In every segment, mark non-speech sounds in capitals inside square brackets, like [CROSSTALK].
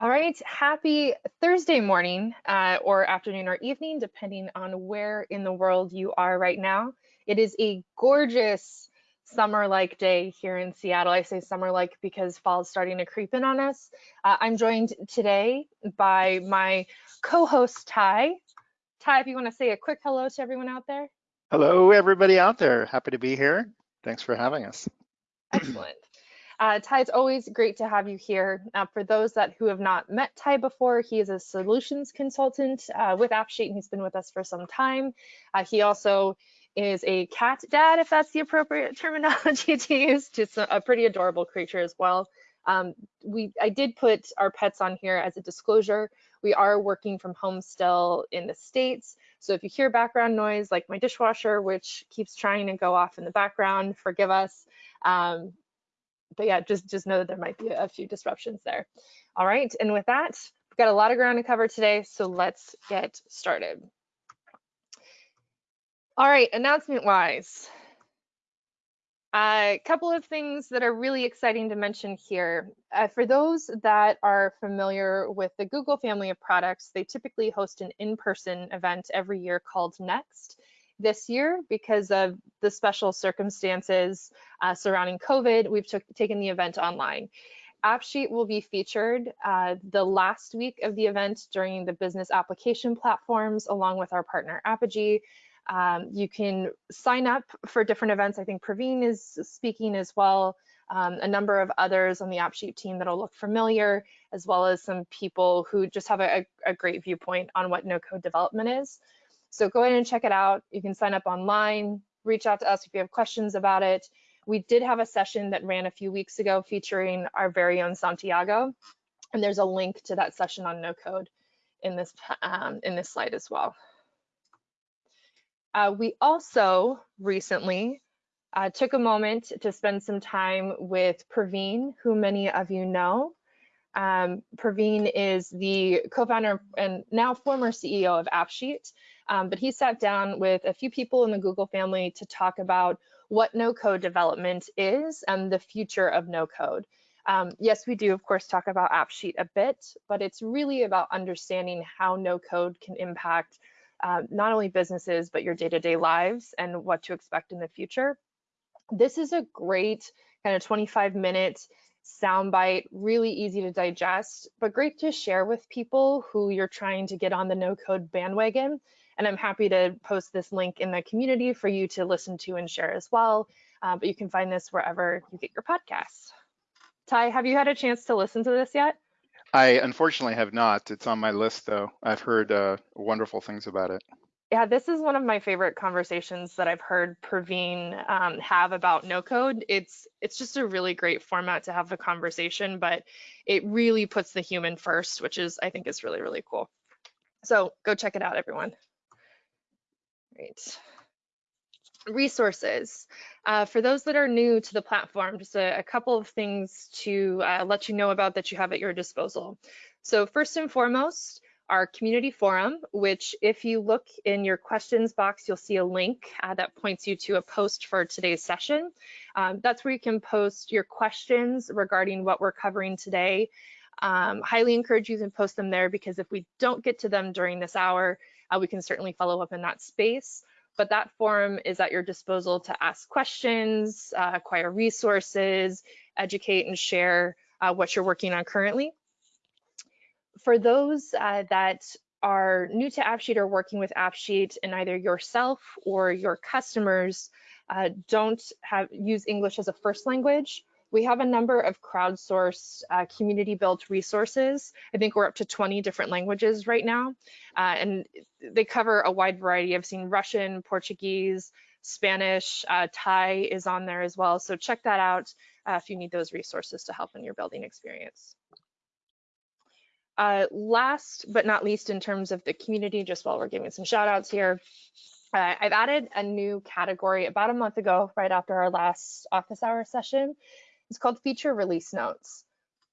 All right, happy Thursday morning uh, or afternoon or evening, depending on where in the world you are right now. It is a gorgeous summer-like day here in Seattle. I say summer-like because fall is starting to creep in on us. Uh, I'm joined today by my co-host Ty. Ty, if you want to say a quick hello to everyone out there. Hello, everybody out there. Happy to be here. Thanks for having us. [CLEARS THROAT] Excellent. Uh, Ty, it's always great to have you here. Uh, for those that who have not met Ty before, he is a solutions consultant uh, with AppSheet, and he's been with us for some time. Uh, he also is a cat dad, if that's the appropriate [LAUGHS] terminology to use, just a, a pretty adorable creature as well. Um, we, I did put our pets on here as a disclosure. We are working from home still in the States. So if you hear background noise like my dishwasher, which keeps trying to go off in the background, forgive us. Um, but yeah, just, just know that there might be a few disruptions there. All right, and with that, we've got a lot of ground to cover today, so let's get started. All right, announcement wise, a couple of things that are really exciting to mention here. Uh, for those that are familiar with the Google family of products, they typically host an in-person event every year called Next this year because of the special circumstances uh, surrounding COVID, we've took, taken the event online. AppSheet will be featured uh, the last week of the event during the business application platforms along with our partner Apigee. Um, you can sign up for different events. I think Praveen is speaking as well. Um, a number of others on the AppSheet team that'll look familiar, as well as some people who just have a, a great viewpoint on what no-code development is. So go ahead and check it out. You can sign up online, reach out to us if you have questions about it. We did have a session that ran a few weeks ago featuring our very own Santiago, and there's a link to that session on no code in this um, in this slide as well. Uh, we also recently uh, took a moment to spend some time with Praveen, who many of you know. Um, Praveen is the co-founder and now former CEO of AppSheet. Um, but he sat down with a few people in the Google family to talk about what no code development is and the future of no code. Um, yes, we do, of course, talk about AppSheet a bit, but it's really about understanding how no code can impact uh, not only businesses, but your day to day lives and what to expect in the future. This is a great kind of 25 minute soundbite, really easy to digest, but great to share with people who you're trying to get on the no code bandwagon and I'm happy to post this link in the community for you to listen to and share as well. Uh, but you can find this wherever you get your podcasts. Ty, have you had a chance to listen to this yet? I unfortunately have not. It's on my list though. I've heard uh, wonderful things about it. Yeah, this is one of my favorite conversations that I've heard Praveen um, have about no code. It's it's just a really great format to have the conversation, but it really puts the human first, which is I think is really really cool. So go check it out, everyone. Great. Resources. Uh, for those that are new to the platform, just a, a couple of things to uh, let you know about that you have at your disposal. So first and foremost, our community forum, which if you look in your questions box, you'll see a link uh, that points you to a post for today's session. Um, that's where you can post your questions regarding what we're covering today. Um, highly encourage you to post them there because if we don't get to them during this hour, uh, we can certainly follow up in that space. But that forum is at your disposal to ask questions, uh, acquire resources, educate and share uh, what you're working on currently. For those uh, that are new to AppSheet or working with AppSheet and either yourself or your customers uh, don't have use English as a first language, we have a number of crowdsourced uh, community built resources. I think we're up to 20 different languages right now. Uh, and they cover a wide variety. I've seen Russian, Portuguese, Spanish, uh, Thai is on there as well. So check that out uh, if you need those resources to help in your building experience. Uh, last but not least in terms of the community, just while we're giving some shout outs here, uh, I've added a new category about a month ago, right after our last office hour session. It's called feature release notes.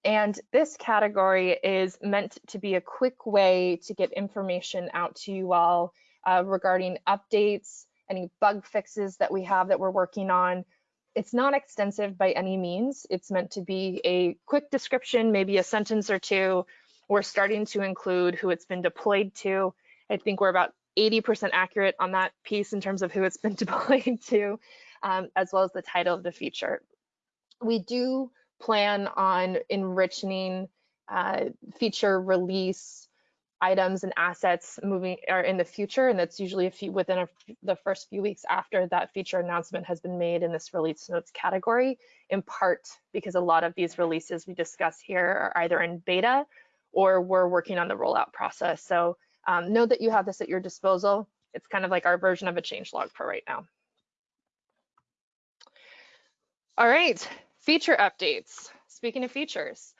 And this category is meant to be a quick way to get information out to you all uh, regarding updates, any bug fixes that we have that we're working on. It's not extensive by any means. It's meant to be a quick description, maybe a sentence or two We're starting to include who it's been deployed to. I think we're about 80% accurate on that piece in terms of who it's been [LAUGHS] deployed to, um, as well as the title of the feature. We do plan on enriching uh, feature release items and assets moving or in the future, and that's usually a few within a, the first few weeks after that feature announcement has been made in this release notes category, in part because a lot of these releases we discuss here are either in beta or we're working on the rollout process. So um, know that you have this at your disposal. It's kind of like our version of a change log for right now. All right, feature updates. Speaking of features,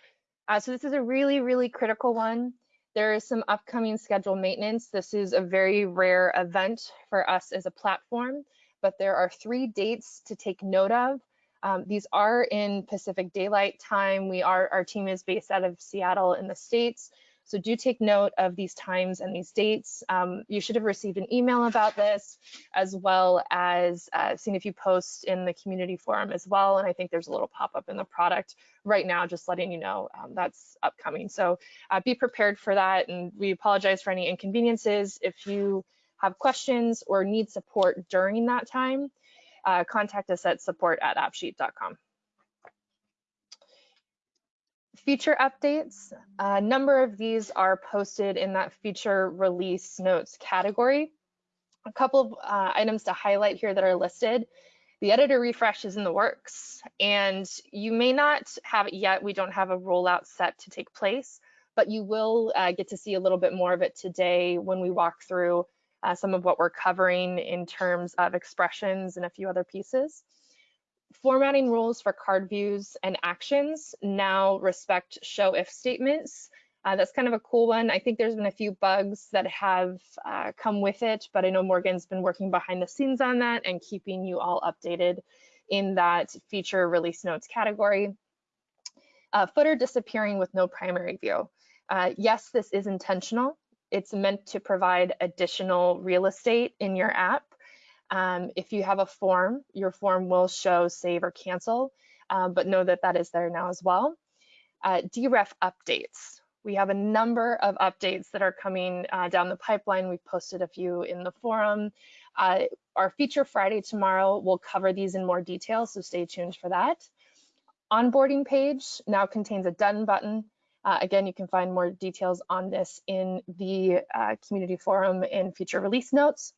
uh, so this is a really, really critical one. There is some upcoming scheduled maintenance. This is a very rare event for us as a platform, but there are three dates to take note of. Um, these are in Pacific Daylight Time. We are, our team is based out of Seattle in the States. So do take note of these times and these dates. Um, you should have received an email about this, as well as uh, seen a few posts in the community forum as well. And I think there's a little pop-up in the product right now, just letting you know um, that's upcoming. So uh, be prepared for that. And we apologize for any inconveniences. If you have questions or need support during that time, uh, contact us at support at appsheet.com feature updates. A number of these are posted in that feature release notes category. A couple of uh, items to highlight here that are listed. The editor refresh is in the works and you may not have it yet. We don't have a rollout set to take place, but you will uh, get to see a little bit more of it today when we walk through uh, some of what we're covering in terms of expressions and a few other pieces formatting rules for card views and actions now respect show if statements. Uh, that's kind of a cool one. I think there's been a few bugs that have uh, come with it, but I know Morgan's been working behind the scenes on that and keeping you all updated in that feature release notes category. Uh, footer disappearing with no primary view. Uh, yes, this is intentional. It's meant to provide additional real estate in your app um, if you have a form, your form will show save or cancel, um, but know that that is there now as well. Uh, DREF updates. We have a number of updates that are coming uh, down the pipeline. We've posted a few in the forum. Uh, our feature Friday tomorrow will cover these in more detail, so stay tuned for that. Onboarding page now contains a done button. Uh, again, you can find more details on this in the uh, community forum and feature release notes.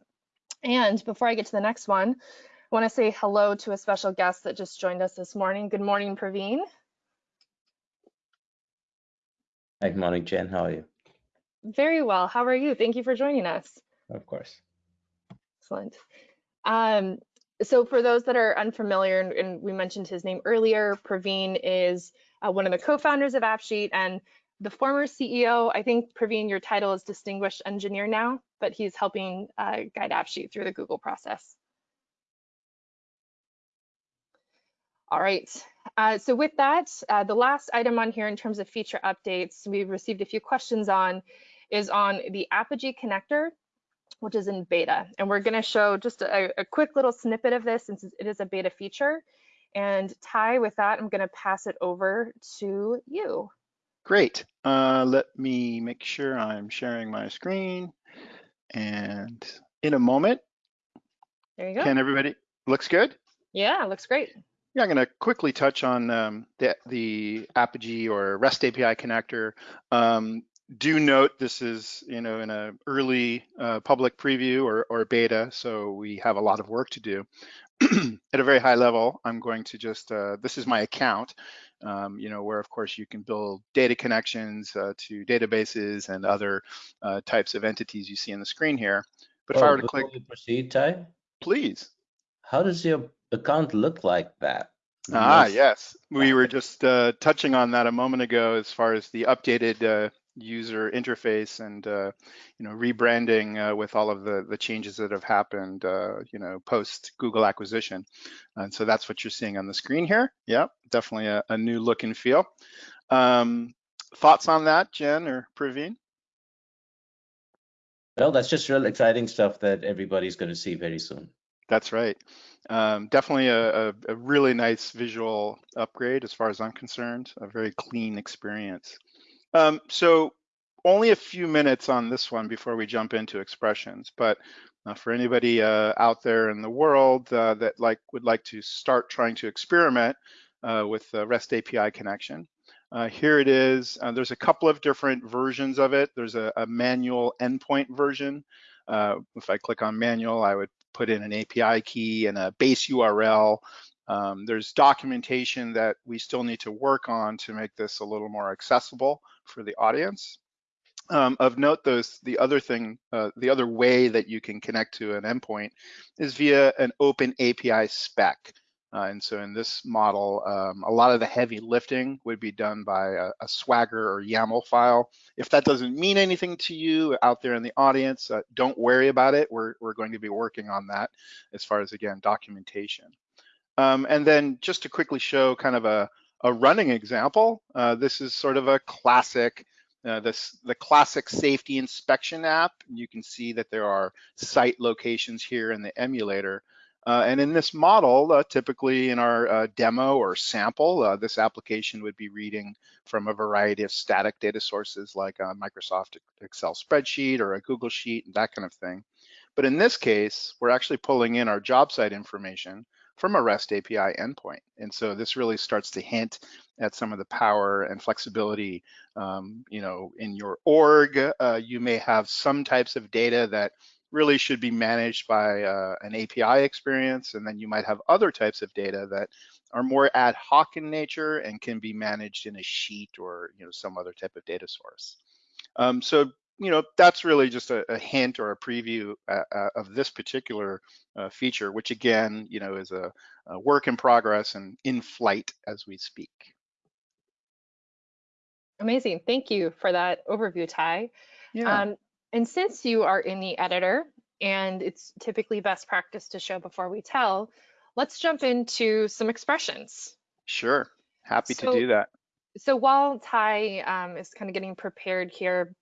And before I get to the next one, I want to say hello to a special guest that just joined us this morning. Good morning, Praveen. Good morning, Jen. How are you? Very well. How are you? Thank you for joining us. Of course. Excellent. Um, so for those that are unfamiliar, and, and, we mentioned his name earlier, Praveen is uh, one of the co-founders of AppSheet and the former CEO, I think, Praveen, your title is Distinguished Engineer now, but he's helping uh, guide AppSheet through the Google process. All right, uh, so with that, uh, the last item on here in terms of feature updates we received a few questions on is on the Apigee connector, which is in beta. And we're gonna show just a, a quick little snippet of this since it is a beta feature. And Ty, with that, I'm gonna pass it over to you. Great. Uh, let me make sure I'm sharing my screen. And in a moment, there you go. Can everybody, looks good? Yeah, looks great. Yeah, I'm going to quickly touch on um, the, the Apigee or REST API connector. Um, do note this is, you know, in a early uh, public preview or, or beta, so we have a lot of work to do. [CLEARS THROAT] At a very high level, I'm going to just, uh, this is my account um, you know, where of course you can build data connections uh, to databases and other uh, types of entities you see on the screen here. But if I were to click, proceed, Ty, please. How does your account look like that? Ah, yes. We were just uh, touching on that a moment ago as far as the updated uh, user interface and uh, you know rebranding uh, with all of the the changes that have happened uh, you know post Google acquisition. And so that's what you're seeing on the screen here. Yeah definitely a, a new look and feel. Um, thoughts on that Jen or Praveen? Well that's just real exciting stuff that everybody's going to see very soon. That's right. Um, definitely a, a, a really nice visual upgrade as far as I'm concerned a very clean experience um, so only a few minutes on this one before we jump into expressions, but uh, for anybody uh, out there in the world uh, that like would like to start trying to experiment uh, with the REST API connection, uh, here it is. Uh, there's a couple of different versions of it. There's a, a manual endpoint version. if I click on manual, I would put in an API key and a base URL. Um, there's documentation that we still need to work on to make this a little more accessible for the audience. Um, of note, those the other thing, uh, the other way that you can connect to an endpoint is via an open API spec. Uh, and so in this model, um, a lot of the heavy lifting would be done by a, a, Swagger or YAML file. If that doesn't mean anything to you out there in the audience, uh, don't worry about it. We're, we're going to be working on that as far as, again, documentation. Um, and then just to quickly show kind of a, a running example, uh, this is sort of a classic uh, this, the classic safety inspection app. You can see that there are site locations here in the emulator. Uh, and in this model, uh, typically in our uh, demo or sample, uh, this application would be reading from a variety of static data sources like a Microsoft Excel spreadsheet or a Google Sheet, and that kind of thing. But in this case, we're actually pulling in our job site information from a REST API endpoint. And so this really starts to hint at some of the power and flexibility. Um, you know, in your org, uh, you may have some types of data that really should be managed by uh, an API experience, and then you might have other types of data that are more ad hoc in nature and can be managed in a sheet or you know some other type of data source. Um, so you know, that's really just a, a hint or a preview uh, uh, of this particular uh, feature, which again, you know, is a, a, work in progress and in flight as we speak. Amazing. Thank you for that overview, Ty. Yeah. Um, and since you are in the editor and it's typically best practice to show before we tell, let's jump into some expressions. Sure. Happy so, to do that. So while Ty um, is kind of getting prepared here,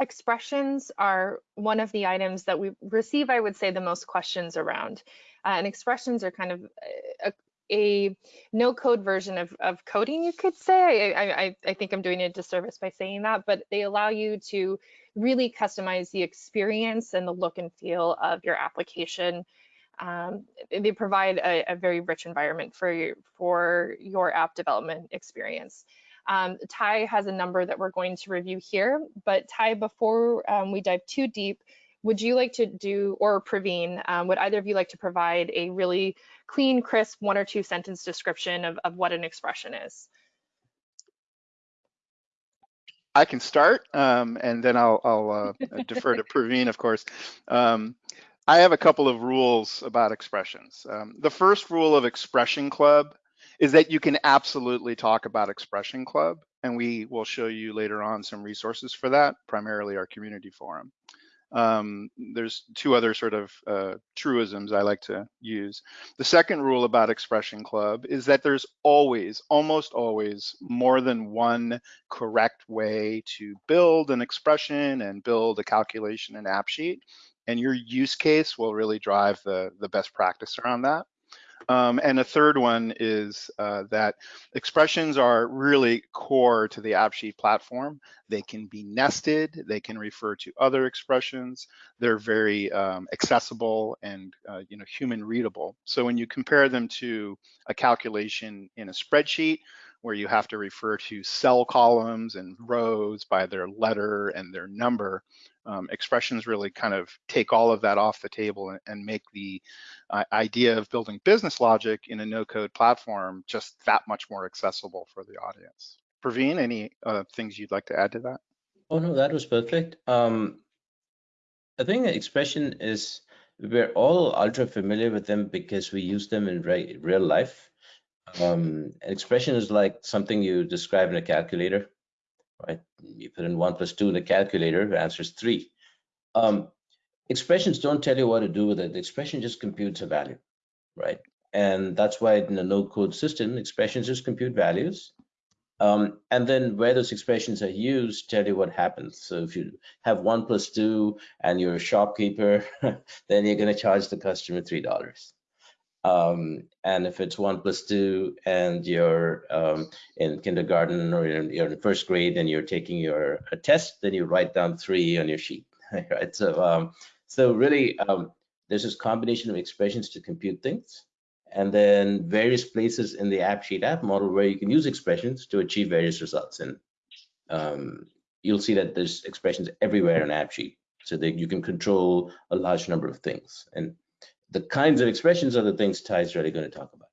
expressions are one of the items that we receive, I would say, the most questions around. Uh, and expressions are kind of a, a no code version of, of coding, you could say. I, I, I think I'm doing a disservice by saying that, but they allow you to really customize the experience and the look and feel of your application. Um, they provide a, a, very rich environment for your, for your app development experience. Um, Ty has a number that we're going to review here, but Ty, before um, we dive too deep, would you like to do, or Praveen, um, would either of you like to provide a really clean, crisp one or two sentence description of, of what an expression is? I can start, um, and then I'll, I'll uh, defer to [LAUGHS] Praveen, of course. Um, I have a couple of rules about expressions. Um, the first rule of Expression Club is that you can absolutely talk about Expression Club, and we will show you later on some resources for that, primarily our community forum. Um, there's two other sort of uh, truisms I like to use. The second rule about Expression Club is that there's always, almost always, more than one correct way to build an expression and build a calculation and AppSheet. And your use case will really drive the, the best practice around that. Um, and a third one is uh, that expressions are really core to the AppSheet platform. They can be nested, they can refer to other expressions, they're very um, accessible and uh, you know human readable. So when you compare them to a calculation in a spreadsheet, where you have to refer to cell columns and rows by their letter and their number, um, expressions really kind of take all of that off the table and, and make the uh, idea of building business logic in a no-code platform just that much more accessible for the audience. Praveen, any uh, things you'd like to add to that? Oh no, that was perfect. Um, I think the expression is we're all ultra familiar with them because we use them in re real life. Um, expression is like something you describe in a calculator right? You put in one plus two in the calculator, the answer is three. Um, expressions don't tell you what to do with it. The expression just computes a value, right? And that's why in a no-code system, expressions just compute values. Um, and then where those expressions are used, tell you what happens. So if you have one plus two and you're a shopkeeper, [LAUGHS] then you're going to charge the customer three dollars. Um, and if it's one plus two and you're um, in kindergarten or you're in, you're in first grade and you're taking your a test, then you write down three on your sheet, [LAUGHS] right? So, um, so really, um, there's this combination of expressions to compute things, and then various places in the app sheet app model where you can use expressions to achieve various results. And um, you'll see that there's expressions everywhere in app sheet so that you can control a large number of things. And the kinds of expressions are the things Ty's really going to talk about.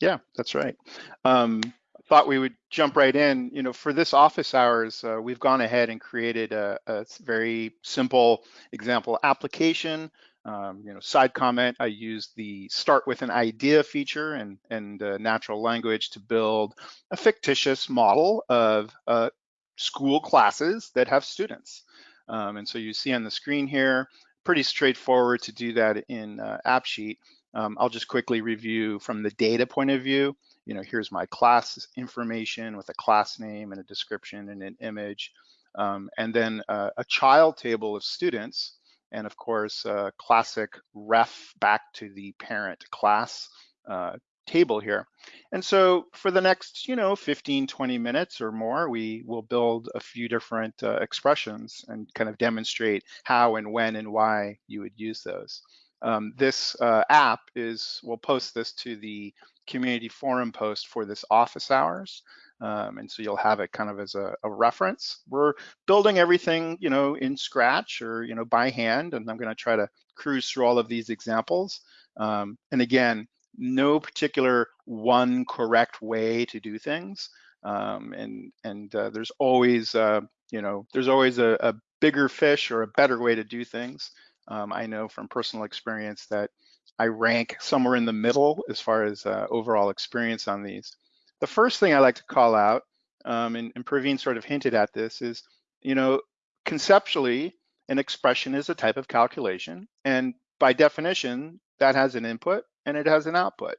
Yeah, that's right. Um, thought we would jump right in. You know, for this office hours, uh, we've gone ahead and created a, a very simple example application. Um, you know, side comment, I used the start with an idea feature and, and uh, natural language to build a fictitious model of uh, school classes that have students. Um, and so you see on the screen here, pretty straightforward to do that in uh, AppSheet. Um, I'll just quickly review from the data point of view. You know, here's my class information with a class name and a description and an image, um, and then uh, a child table of students, and of course, a classic ref back to the parent class uh, table here. And so for the next, you know, 15, 20 minutes or more, we will build a few different uh, expressions and kind of demonstrate how and when and why you would use those. Um, this uh, app is, we'll post this to the community forum post for this office hours. Um, and so you'll have it kind of as a, a, reference. We're building everything, you know, in Scratch or, you know, by hand, and I'm gonna try to cruise through all of these examples. Um, and again, no particular one correct way to do things. Um, and and uh, there's always, uh, you know, there's always a, a, bigger fish or a better way to do things. Um, I know from personal experience that I rank somewhere in the middle as far as uh, overall experience on these. The first thing I like to call out, um, and, and Praveen sort of hinted at this, is, you know, conceptually, an expression is a type of calculation. And by definition, that has an input and it has an output.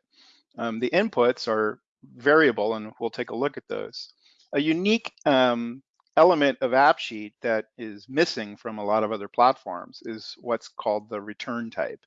Um, the inputs are variable and we'll take a look at those. A unique um, element of AppSheet that is missing from a lot of other platforms is what's called the return type.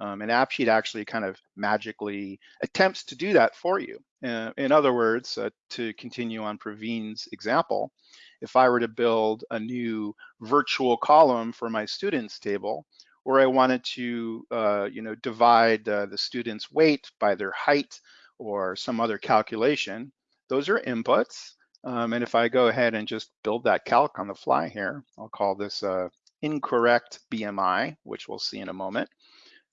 Um, and AppSheet actually kind of magically attempts to do that for you. Uh, in other words, uh, to continue on Praveen's example, if I were to build a new virtual column for my students table, or I wanted to, uh, you know, divide uh, the student's weight by their height or some other calculation, those are inputs. Um, and if I go ahead and just build that calc on the fly here, I'll call this uh, incorrect BMI, which we'll see in a moment.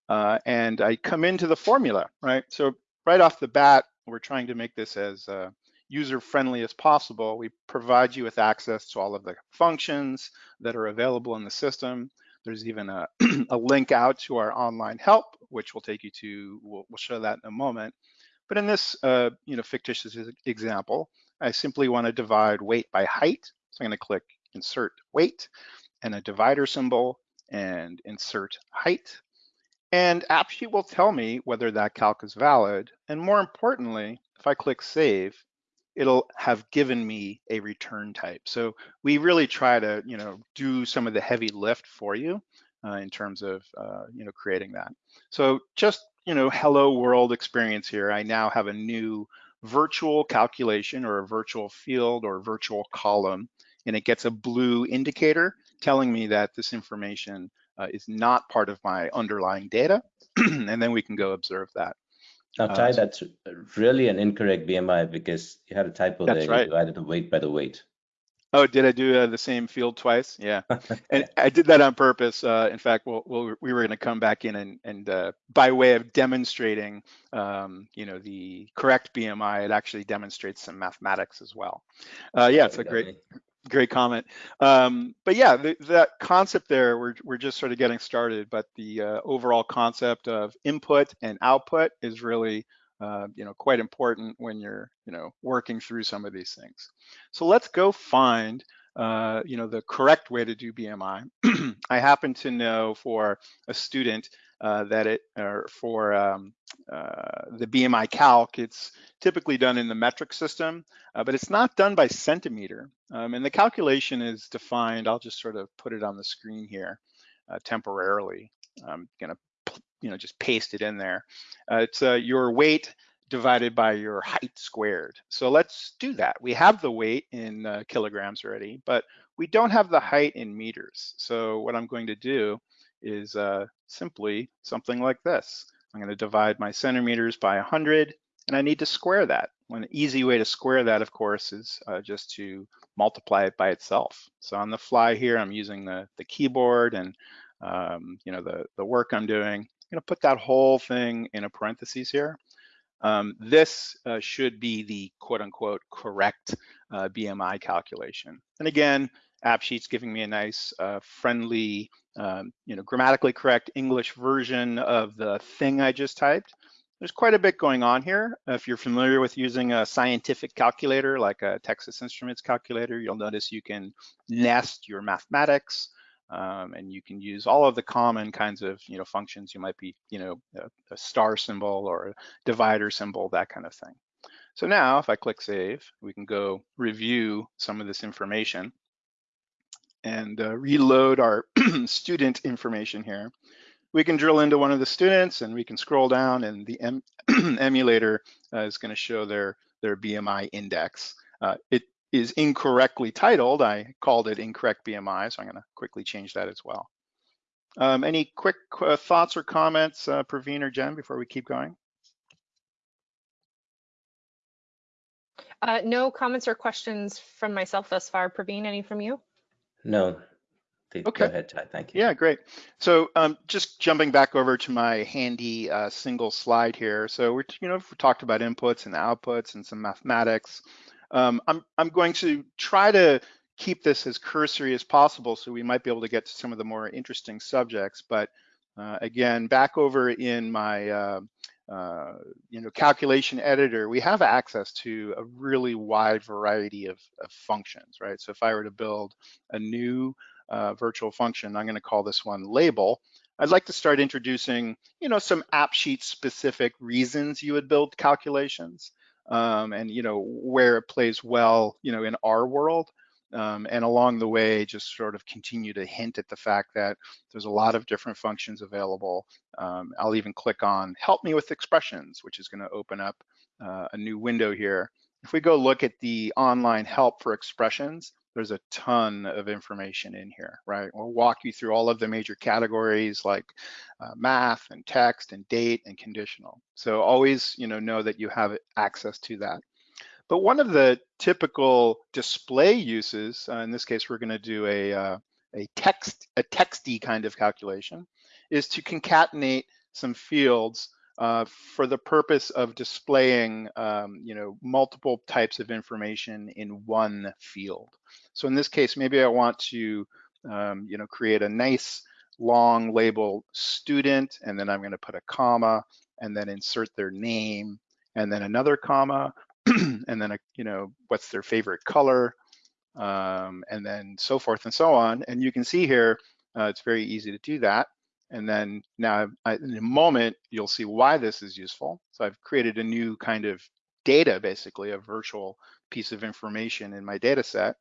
Uh, and I come into the formula, right? So right off the bat, we're trying to make this as uh, user-friendly as possible. We provide you with access to all of the functions that are available in the system. There's even a, [CLEARS THROAT] a link out to our online help, which will take you to, we'll, we'll show that in a moment. But in this uh, you know, fictitious example, I simply want to divide weight by height. So I'm going to click insert weight and a divider symbol and insert height. And AppSheet will tell me whether that calc is valid. And more importantly, if I click save, it'll have given me a return type. So we really try to, you know, do some of the heavy lift for you uh, in terms of, uh, you know, creating that. So just, you know, hello world experience here. I now have a new virtual calculation or a virtual field or virtual column, and it gets a blue indicator telling me that this information uh, is not part of my underlying data. [CLEARS THROAT] and then we can go observe that. Now, uh, Ty, uh, that's really an incorrect BMI because you had a typo there. That's right. You divided the weight by the weight. Oh, did I do uh, the same field twice? Yeah, [LAUGHS] and I did that on purpose. Uh, in fact, we'll, we'll, we were going to come back in and, and uh, by way of demonstrating, um, you know, the correct BMI, it actually demonstrates some mathematics as well. Uh, yeah, it's a great, great comment. Um, but yeah, the, that concept there, we're, we're just sort of getting started, but the uh, overall concept of input and output is really, uh, you know, quite important when you're, you know, working through some of these things. So let's go find, uh, you know, the correct way to do BMI. [CLEARS THROAT] I happen to know for a student uh, that it, or for um, uh, the BMI calc, it's typically done in the metric system, uh, but it's not done by centimeter. Um, and the calculation is defined, I'll just sort of put it on the screen here uh, temporarily. I'm gonna you know, just paste it in there. Uh, it's your weight divided by your height squared. So let's do that. We have the weight in uh, kilograms already, but we don't have the height in meters. So what I'm going to do is uh, simply something like this. I'm going to divide my centimeters by 100, and I need to square that. One easy way to square that, of course, is uh, just to multiply it by itself. So on the fly here, I'm using the, the keyboard and um, you know the, the work I'm doing. I'm going to put that whole thing in a parentheses here. Um, this uh, should be the quote unquote correct uh, BMI calculation. And again, AppSheet's giving me a nice uh, friendly, um, you know, grammatically correct English version of the thing I just typed. There's quite a bit going on here. If you're familiar with using a scientific calculator like a Texas Instruments calculator, you'll notice you can nest your mathematics, um, and you can use all of the common kinds of you know functions. You might be you know a, a, star symbol or a divider symbol, that kind of thing. So now if I click save, we can go review some of this information and uh, reload our [CLEARS THROAT] student information here. We can drill into one of the students and we can scroll down and the em [CLEARS THROAT] emulator uh, is going to show their their BMI index. Uh, it is incorrectly titled. I called it incorrect BMI, so I'm going to quickly change that as well. Um, any quick uh, thoughts or comments, uh, Praveen or Jen, before we keep going? Uh, no comments or questions from myself thus far. Praveen, any from you? No. Okay. Go ahead, Ty. Thank you. Yeah, great. So um, just jumping back over to my handy uh, single slide here. So we're, you know, we talked about inputs and outputs and some mathematics. Um, I'm, I'm going to try to keep this as cursory as possible so we might be able to get to some of the more interesting subjects. But uh, again, back over in my uh, uh, you know calculation editor, we have access to a really wide variety of, of functions, right? So if I were to build a new uh, virtual function, I'm going to call this one label. I'd like to start introducing, you know, some app sheet specific reasons you would build calculations um, and you know where it plays well you know in our world um, and along the way just sort of continue to hint at the fact that there's a lot of different functions available um, I'll even click on help me with expressions which is going to open up uh, a new window here if we go look at the online help for expressions there's a ton of information in here, right? We'll walk you through all of the major categories like uh, math and text and date and conditional. So always, you know, know that you have access to that. But one of the typical display uses, uh, in this case, we're going to do a, uh, a text, a texty kind of calculation, is to concatenate some fields uh, for the purpose of displaying, um, you know, multiple types of information in one field. So in this case, maybe I want to, um, you know, create a nice long label student, and then I'm going to put a comma, and then insert their name, and then another comma, [CLEARS THROAT] and then a, you know, what's their favorite color, um, and then so forth and so on. And you can see here, uh, it's very easy to do that. And then now I, in a moment, you'll see why this is useful. So I've created a new kind of data, basically a virtual piece of information in my data set.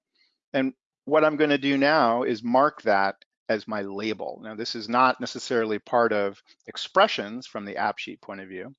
And what I'm gonna do now is mark that as my label. Now this is not necessarily part of expressions from the AppSheet point of view,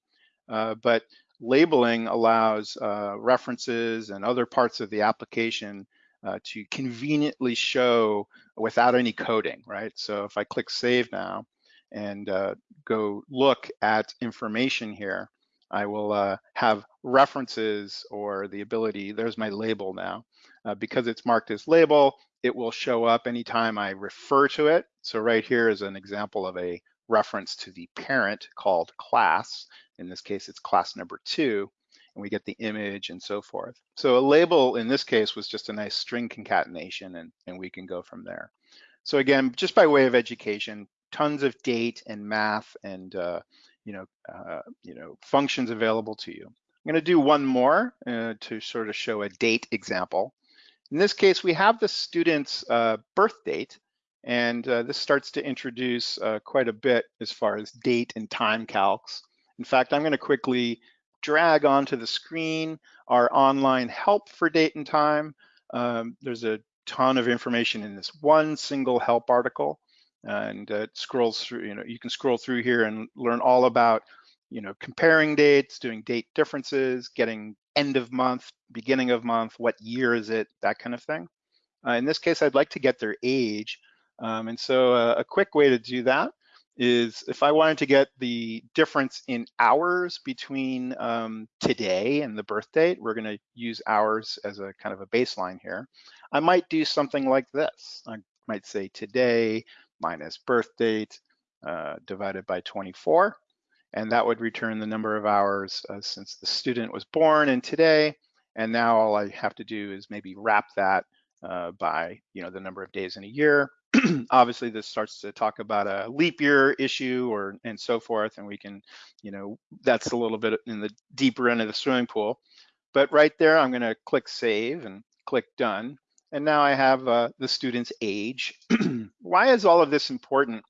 uh, but labeling allows uh, references and other parts of the application uh, to conveniently show without any coding, right? So if I click save now, and uh, go look at information here, I will uh, have references or the ability, there's my label now. Uh, because it's marked as label, it will show up anytime I refer to it. So right here is an example of a reference to the parent called class. In this case, it's class number two, and we get the image and so forth. So a label in this case was just a nice string concatenation and, and we can go from there. So again, just by way of education, tons of date and math and uh, you know uh, you know functions available to you. I'm going to do one more uh, to sort of show a date example. In this case, we have the student's uh, birth date, and uh, this starts to introduce uh, quite a bit as far as date and time calcs. In fact, I'm going to quickly drag onto the screen our online help for date and time. Um, there's a ton of information in this one single help article. and uh, it scrolls through, you know, you can scroll through here and learn all about, you know, comparing dates, doing date differences, getting end of month, beginning of month, what year is it, that kind of thing. Uh, in this case, I'd like to get their age. Um, and so uh, a quick way to do that is if I wanted to get the difference in hours between um, today and the birth date, we're gonna use hours as a kind of a baseline here. I might do something like this. I might say today minus birth date uh, divided by 24, and that would return the number of hours uh, since the student was born and today. And now all I have to do is maybe wrap that uh, by you know the number of days in a year. [CLEARS THROAT] Obviously, this starts to talk about a leap year issue or and so forth, and we can, you know, that's a little bit in the deeper end of the swimming pool. But right there, I'm going to click save and click done. And now I have uh, the student's age. [CLEARS THROAT] Why is all of this important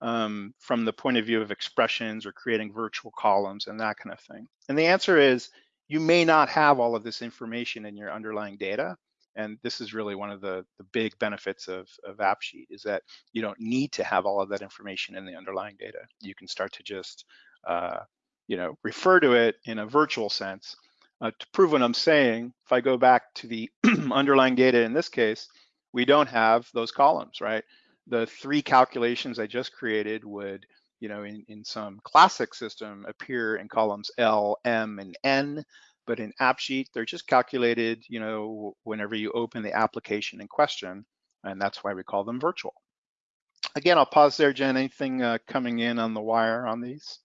um, from the point of view of expressions or creating virtual columns and that kind of thing? And the answer is you may not have all of this information in your underlying data. And this is really one of the, the big benefits of, of AppSheet is that you don't need to have all of that information in the underlying data. You can start to just, uh, you know, refer to it in a virtual sense. Uh, to prove what I'm saying, if I go back to the [CLEARS THROAT] underlying data in this case, we don't have those columns, right? The three calculations I just created would, you know, in, in some classic system appear in columns L, M, and N but in AppSheet, they're just calculated, you know, whenever you open the application in question, and that's why we call them virtual. Again, I'll pause there, Jen. Anything uh, coming in on the wire on these?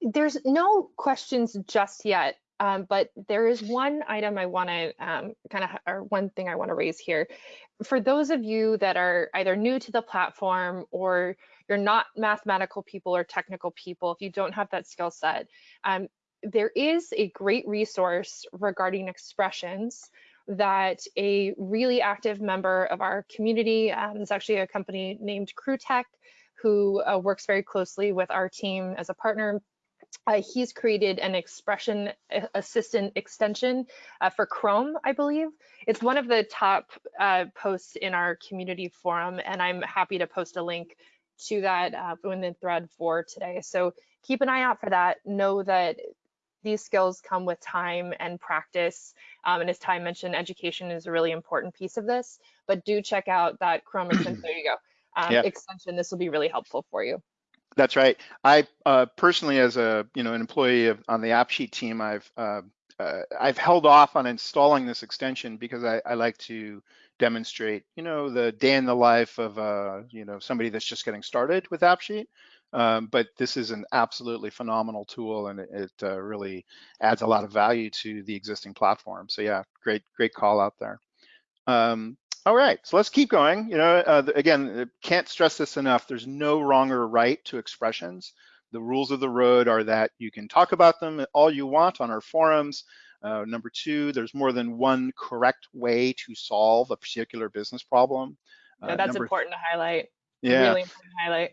There's no questions just yet, um, but there is one item I want to um, kind of, or one thing I want to raise here. For those of you that are either new to the platform or you're not mathematical people or technical people, if you don't have that skill set, um, there is a great resource regarding expressions that a really active member of our community, um, is actually a company named CrewTech, who uh, works very closely with our team as a partner. Uh, he's created an expression assistant extension uh, for Chrome, I believe. It's one of the top uh, posts in our community forum, and I'm happy to post a link to that uh, in the thread for today. So keep an eye out for that. Know that these skills come with time and practice. Um, and as Ty mentioned, education is a really important piece of this, but do check out that Chrome [CLEARS THROAT] extension, there you go, um, yep. extension. This will be really helpful for you. That's right. I uh, personally, as a you know an employee of, on the AppSheet team, I've uh, uh, I've held off on installing this extension because I, I, like to demonstrate, you know, the day in the life of uh, you know somebody that's just getting started with AppSheet. Um, but this is an absolutely phenomenal tool and it, it uh, really adds a lot of value to the existing platform. So yeah, great, great call out there. Um, all right, so let's keep going. You know, uh, again, uh, can't stress this enough. There's no wrong or right to expressions. The rules of the road are that you can talk about them all you want on our forums. Uh, number two, there's more than one correct way to solve a particular business problem. Yeah, that's important to highlight. Yeah. Really important to highlight.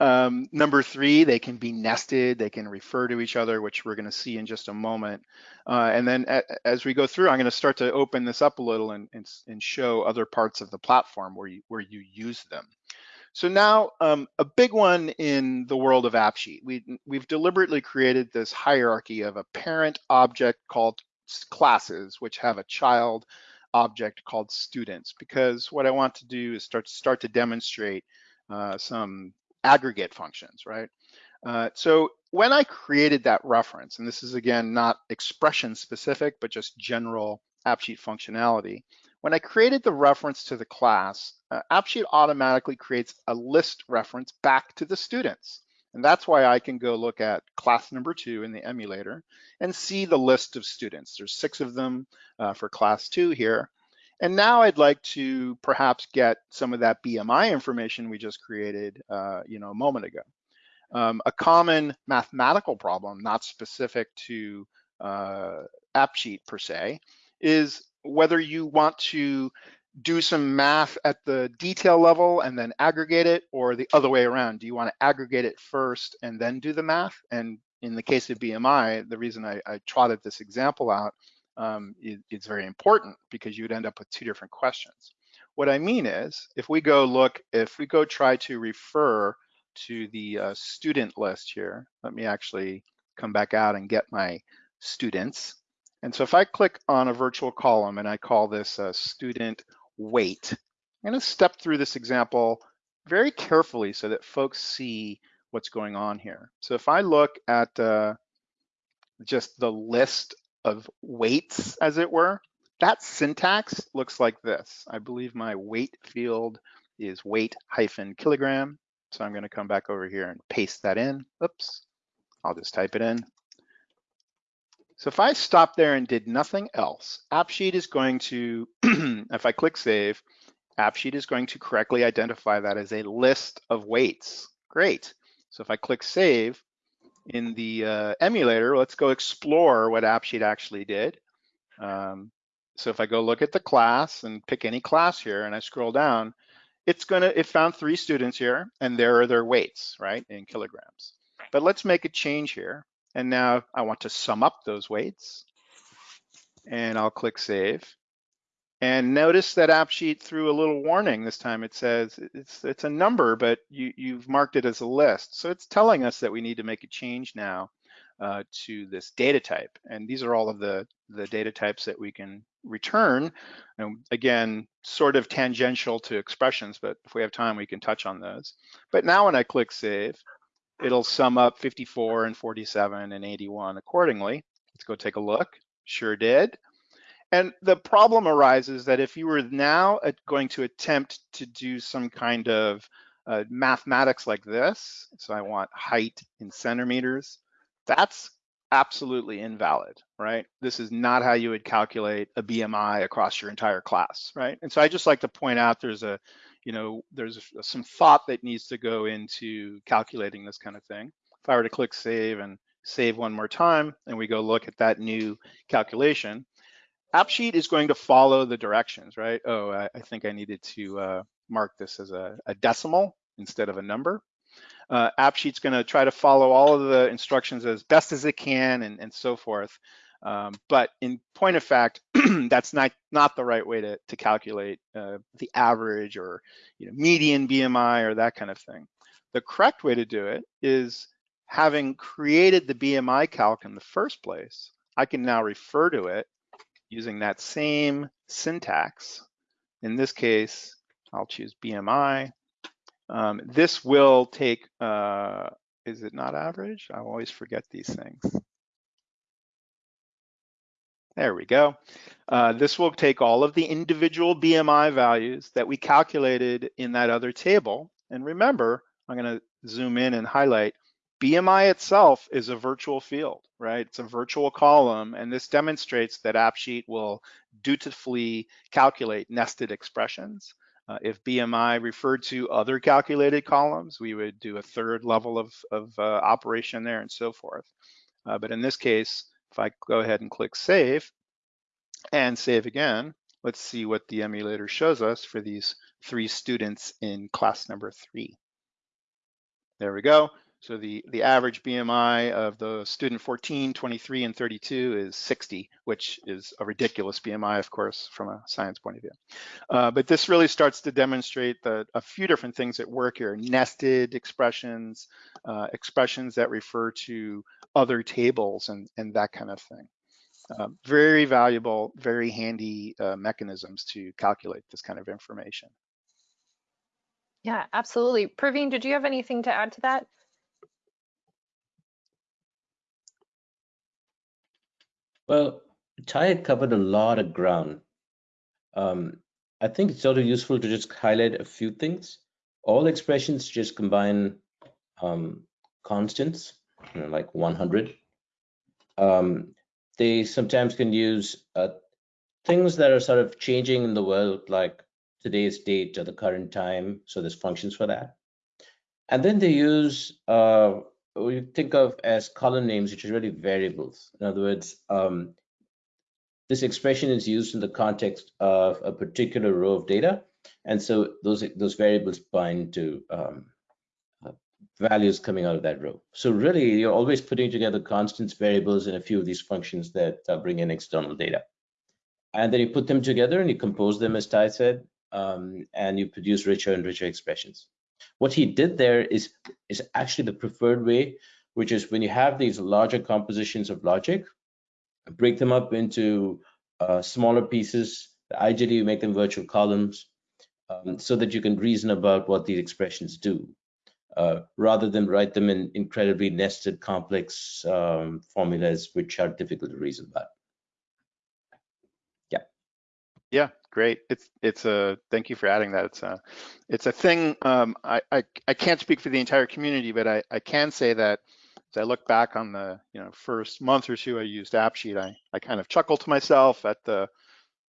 Um, number three, they can be nested, they can refer to each other, which we're gonna see in just a moment. Uh, and then as we go through, I'm gonna start to open this up a little and, and, and, show other parts of the platform where you, where you use them. So now um, a big one in the world of AppSheet, we, we've deliberately created this hierarchy of a parent object called classes, which have a child object called students, because what I want to do is start, start to demonstrate uh, some aggregate functions, right? Uh, so when I created that reference, and this is again not expression specific, but just general AppSheet functionality, when I created the reference to the class, uh, AppSheet automatically creates a list reference back to the students. And that's why I can go look at class number two in the emulator and see the list of students. There's six of them uh, for class two here. And now I'd like to perhaps get some of that BMI information we just created, uh, you know, a moment ago. Um, a common mathematical problem, not specific to uh, AppSheet per se, is whether you want to do some math at the detail level and then aggregate it or the other way around. Do you want to aggregate it first and then do the math? And in the case of BMI, the reason I, I trotted this example out um, it, it's very important because you'd end up with two different questions. what I mean is, if we go look, if we go try to refer to the uh, student list here, let me actually come back out and get my students. And so if I click on a virtual column and I call this a student weight, I'm gonna step through this example very carefully so that folks see what's going on here. So if I look at uh, just the list of weights, as it were, that syntax looks like this. I believe my weight field is weight hyphen kilogram. So I'm gonna come back over here and paste that in. Oops, I'll just type it in. So if I stop there and did nothing else, AppSheet is going to, [CLEARS THROAT] if I click save, AppSheet is going to correctly identify that as a list of weights. Great. So if I click save in the uh, emulator, let's go explore what AppSheet actually did. Um, so if I go look at the class and pick any class here and I scroll down, it's gonna, it found three students here and there are their weights, right, in kilograms. But let's make a change here. And now I want to sum up those weights and I'll click save. And notice that AppSheet threw a little warning this time. It says it's it's a number, but you, you've marked it as a list. So it's telling us that we need to make a change now uh, to this data type. And these are all of the, the data types that we can return. And again, sort of tangential to expressions, but if we have time, we can touch on those. But now when I click save, it'll sum up 54 and 47 and 81 accordingly. Let's go take a look. Sure did. And the problem arises that if you were now going to attempt to do some kind of uh, mathematics like this, so I want height in centimeters, that's absolutely invalid, right? This is not how you would calculate a BMI across your entire class, right? And so I just like to point out there's a, you know, there's some thought that needs to go into calculating this kind of thing. If I were to click save and save one more time, and we go look at that new calculation, AppSheet is going to follow the directions, right? Oh, I, I think I needed to uh, mark this as a, a, decimal instead of a number. Uh, AppSheet's going to try to follow all of the instructions as best as it can and, and so forth. Um, but in point of fact, [CLEARS THROAT] that's not not the right way to, to calculate uh, the average or you know, median BMI or that kind of thing. The correct way to do it is having created the BMI calc in the first place, I can now refer to it using that same syntax. In this case, I'll choose BMI. Um, this will take, uh, is it not average? I always forget these things. There we go. Uh, this will take all of the individual BMI values that we calculated in that other table. And remember, I'm gonna zoom in and highlight BMI itself is a virtual field, right? It's a virtual column, and this demonstrates that AppSheet will dutifully calculate nested expressions. Uh, if BMI referred to other calculated columns, we would do a third level of, of uh, operation there and so forth. Uh, but in this case, if I go ahead and click save and save again, let's see what the emulator shows us for these three students in class number three. There we go. So the, the average BMI of the student 14, 23, and 32 is 60, which is a ridiculous BMI, of course, from a science point of view. Uh, but this really starts to demonstrate the, a few different things at work here, nested expressions, uh, expressions that refer to other tables and, and that kind of thing. Uh, very valuable, very handy uh, mechanisms to calculate this kind of information. Yeah, absolutely. Praveen, did you have anything to add to that? Well, Ty covered a lot of ground. Um, I think it's sort of useful to just highlight a few things. All expressions just combine um, constants, you know, like 100. Um, they sometimes can use uh, things that are sort of changing in the world, like today's date or the current time. So there's functions for that. And then they use uh, we think of as column names, which are really variables. In other words, um, this expression is used in the context of a particular row of data. And so those, those variables bind to um, uh, values coming out of that row. So really, you're always putting together constants, variables, and a few of these functions that uh, bring in external data. And then you put them together and you compose them, as Ty said, um, and you produce richer and richer expressions. What he did there is, is actually the preferred way, which is when you have these larger compositions of logic, break them up into uh, smaller pieces. Ideally, you make them virtual columns um, so that you can reason about what these expressions do, uh, rather than write them in incredibly nested, complex um, formulas which are difficult to reason about. Yeah. Yeah, great. It's it's a thank you for adding that. It's a it's a thing. Um, I, I I can't speak for the entire community, but I I can say that as I look back on the you know first month or two I used AppSheet, I I kind of chuckle to myself at the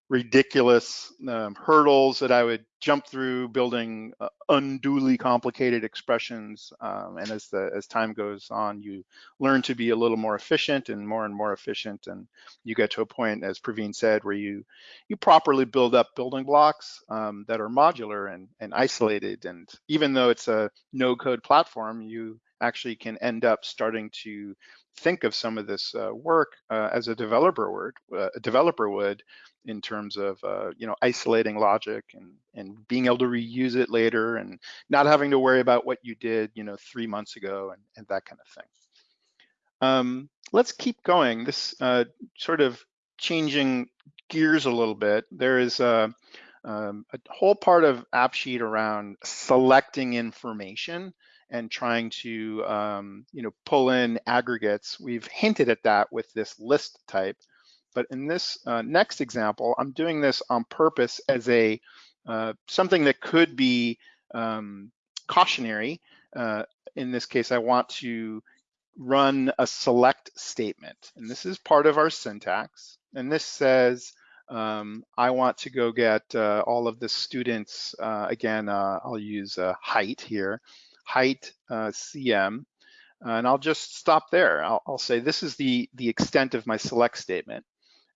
ridiculous um, hurdles that I would jump through building uh, unduly complicated expressions. Um, and as the as time goes on, you learn to be a little more efficient and more and more efficient. And you get to a point, as Praveen said, where you you properly build up building blocks um, that are modular and, and isolated. And even though it's a no code platform, you actually can end up starting to think of some of this uh, work uh, as a developer would, uh, a developer would in terms of uh, you know isolating logic and and being able to reuse it later and not having to worry about what you did you know three months ago and, and that kind of thing. Um, let's keep going. This uh, sort of changing gears a little bit. There is a, um, a whole part of AppSheet around selecting information and trying to um, you know pull in aggregates. We've hinted at that with this list type, but in this uh, next example, I'm doing this on purpose as a uh, something that could be um, cautionary. Uh, in this case, I want to run a select statement, and this is part of our syntax. And this says um, I want to go get uh, all of the students. Uh, again, uh, I'll use height here height uh, CM, and I'll just stop there. I'll, I'll, say this is the, the extent of my select statement.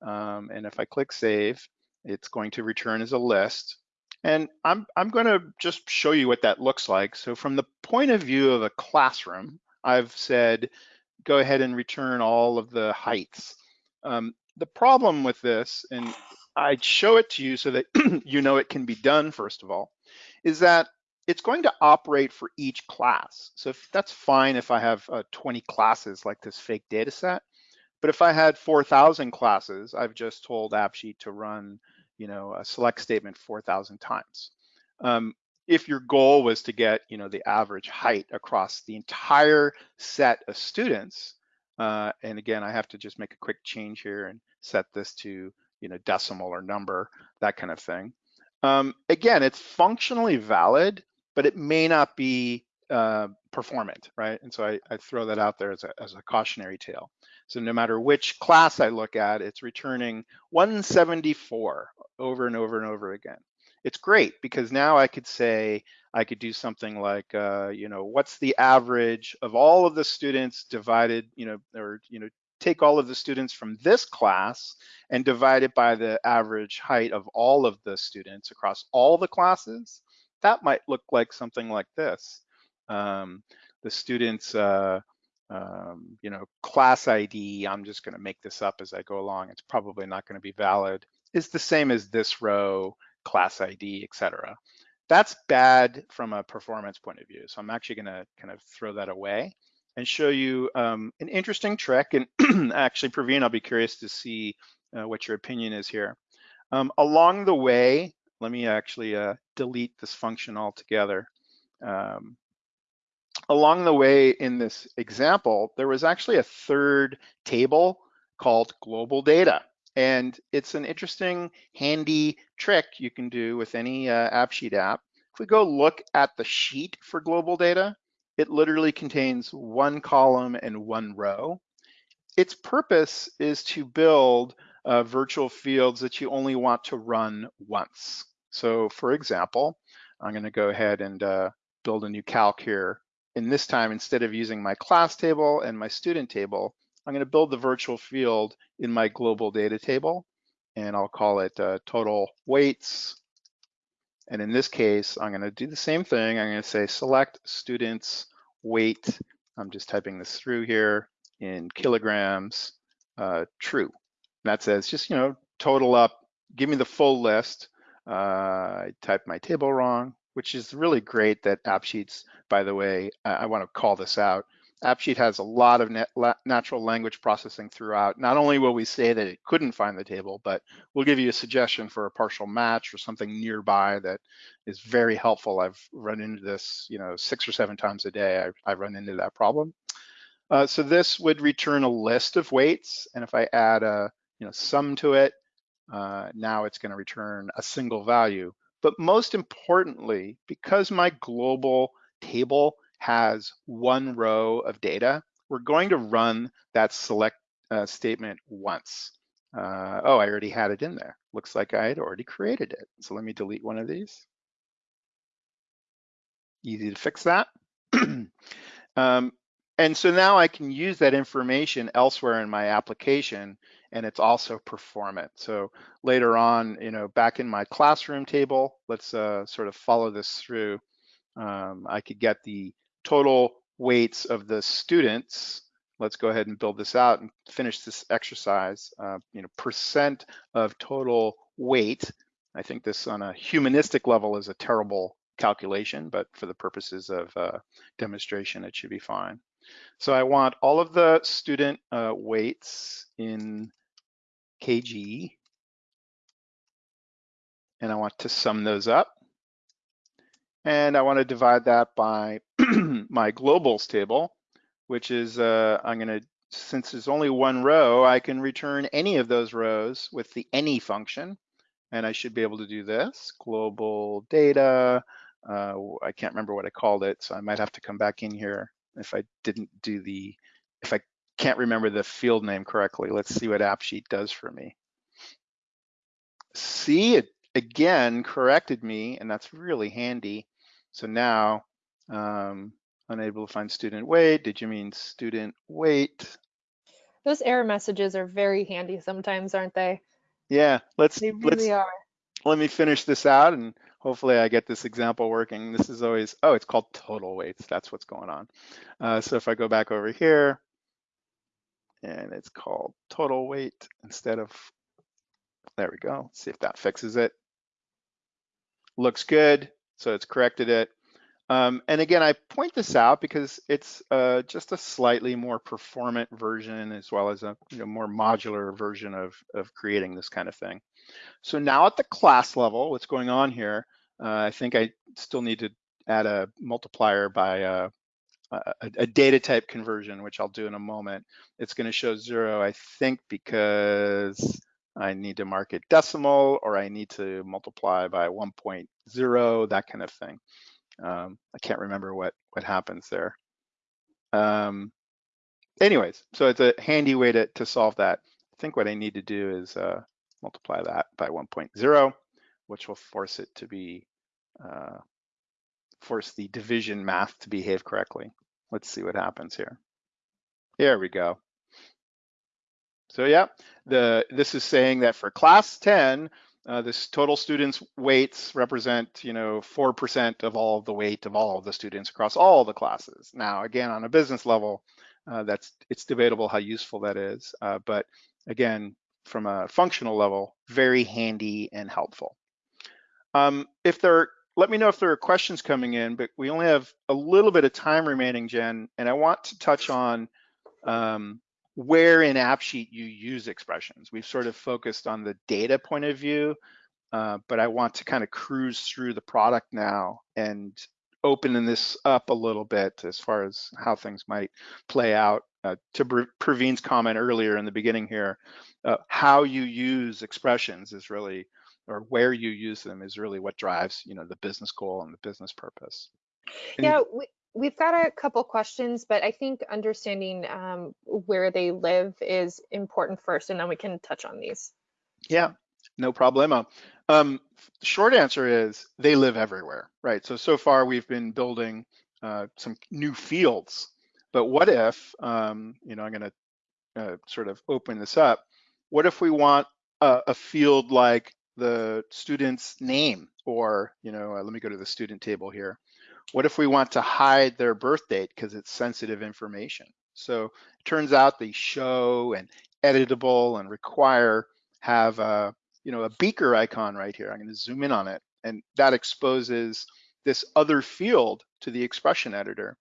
Um, and if I click save, it's going to return as a list. And I'm, I'm going to just show you what that looks like. So from the point of view of a classroom, I've said, go ahead and return all of the heights. Um, the problem with this, and I'd show it to you so that [CLEARS THROAT] you know it can be done, first of all, is that it's going to operate for each class. So if, that's fine if I have uh, 20 classes like this fake data set. But if I had 4,000 classes, I've just told AppSheet to run, you know, a select statement 4,000 times. Um, if your goal was to get, you know, the average height across the entire set of students, uh, and again, I have to just make a quick change here and set this to, you know, decimal or number, that kind of thing. Um, again, it's functionally valid, but it may not be uh, performant, right? And so I, I, throw that out there as a, as a cautionary tale. So no matter which class I look at, it's returning 174 over and over and over again. It's great because now I could say, I could do something like, uh, you know, what's the average of all of the students divided, you know, or, you know, take all of the students from this class and divide it by the average height of all of the students across all the classes that might look like something like this. Um, the student's, uh, um, you know, class ID, I'm just gonna make this up as I go along, it's probably not gonna be valid, is the same as this row, class ID, etc. That's bad from a performance point of view. So I'm actually gonna kind of throw that away and show you um, an interesting trick. And [CLEARS THROAT] actually, Praveen, I'll be curious to see uh, what your opinion is here. Um, along the way, let me actually uh, delete this function altogether. Um, along the way in this example, there was actually a third table called global data. And it's an interesting, handy trick you can do with any uh, AppSheet app. If we go look at the sheet for global data, it literally contains one column and one row. Its purpose is to build uh, virtual fields that you only want to run once. So for example, I'm gonna go ahead and uh, build a new calc here. And this time, instead of using my class table and my student table, I'm gonna build the virtual field in my global data table. And I'll call it uh, total weights. And in this case, I'm gonna do the same thing. I'm gonna say select students weight. I'm just typing this through here in kilograms, uh, true. And that says just, you know, total up, give me the full list uh, I typed my table wrong, which is really great that AppSheets, by the way, I, I want to call this out. AppSheet has a lot of natural language processing throughout. Not only will we say that it couldn't find the table, but we'll give you a suggestion for a partial match or something nearby that is very helpful. I've run into this, you know, six or seven times a day. I, I run into that problem. Uh, so this would return a list of weights, and if I add a, you know, sum to it, uh, now it's going to return a single value. But most importantly, because my global table has one row of data, we're going to run that select uh, statement once. Uh, oh, I already had it in there. Looks like I had already created it. So let me delete one of these. Easy to fix that. [CLEARS THROAT] um, and so now I can use that information elsewhere in my application and it's also performant. So later on, you know, back in my classroom table, let's uh, sort of follow this through. Um, I could get the total weights of the students. Let's go ahead and build this out and finish this exercise. Uh, you know, percent of total weight. I think this on a humanistic level is a terrible calculation, but for the purposes of uh, demonstration, it should be fine. So I want all of the student uh, weights in kg, and I want to sum those up. And I want to divide that by [CLEARS THROAT] my globals table, which is, uh, I'm going to, since there's only one row, I can return any of those rows with the any function. And I should be able to do this, global data. Uh, I can't remember what I called it, so I might have to come back in here if I didn't do the, if I can't remember the field name correctly. Let's see what AppSheet does for me. See, it again corrected me, and that's really handy. So now, um, unable to find student weight. Did you mean student weight? Those error messages are very handy sometimes, aren't they? Yeah, let's They let's are. let me finish this out and hopefully I get this example working. This is always, oh, it's called total weights. That's what's going on. Uh, so if I go back over here, and it's called total weight instead of, there we go. Let's see if that fixes it. Looks good, so it's corrected it. Um, and again, I point this out because it's uh, just a slightly more performant version as well as a you know, more modular version of, of creating this kind of thing. So now at the class level, what's going on here, uh, I think I still need to add a multiplier by uh, a, a, data type conversion, which I'll do in a moment. It's going to show zero, I think, because I need to mark it decimal or I need to multiply by 1.0, that kind of thing. Um, I can't remember what, what happens there. Um, anyways, so it's a handy way to, to solve that. I think what I need to do is uh, multiply that by 1.0, which will force it to be, uh, force the division math to behave correctly. Let's see what happens here. Here we go. So yeah, the this is saying that for class 10, uh, this total students weights represent, you know, 4% of all the weight of all of the students across all the classes. Now, again, on a business level, uh, that's it's debatable how useful that is. Uh, but again, from a functional level, very handy and helpful. Um, if there let me know if there are questions coming in, but we only have a little bit of time remaining, Jen, and I want to touch on um, where in AppSheet you use expressions. We've sort of focused on the data point of view, uh, but I want to kind of cruise through the product now and opening this up a little bit as far as how things might play out. Uh, to Praveen's comment earlier in the beginning here, uh, how you use expressions is really or where you use them is really what drives you know the business goal and the business purpose. And yeah we, we've got a couple questions but i think understanding um, where they live is important first and then we can touch on these. Yeah no problemo. Um, short answer is they live everywhere right? So so far we've been building uh, some new fields but what if um, you know i'm going to uh, sort of open this up. What if we want a, a field like the student's name or, you know, uh, let me go to the student table here. What if we want to hide their birth date because it's sensitive information? So it turns out the show and editable and require have a, you know, a beaker icon right here. I'm going to zoom in on it, and that exposes this other field to the expression editor.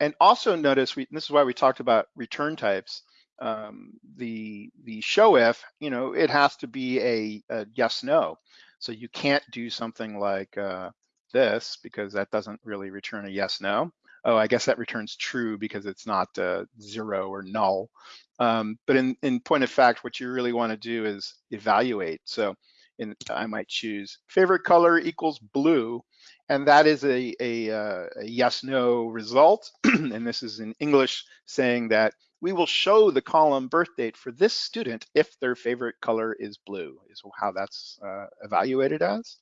And also notice, we, this is why we talked about return types. Um, the the show if, you know, it has to be a, a yes no. So you can't do something like uh, this because that doesn't really return a yes no. Oh, I guess that returns true because it's not uh, zero or null. Um, but in, in point of fact, what you really want to do is evaluate. So in, I might choose favorite color equals blue, and that is a, a, uh, a yes-no result. [CLEARS THROAT] and this is in English saying that we will show the column birth date for this student if their favorite color is blue, is how that's uh, evaluated as.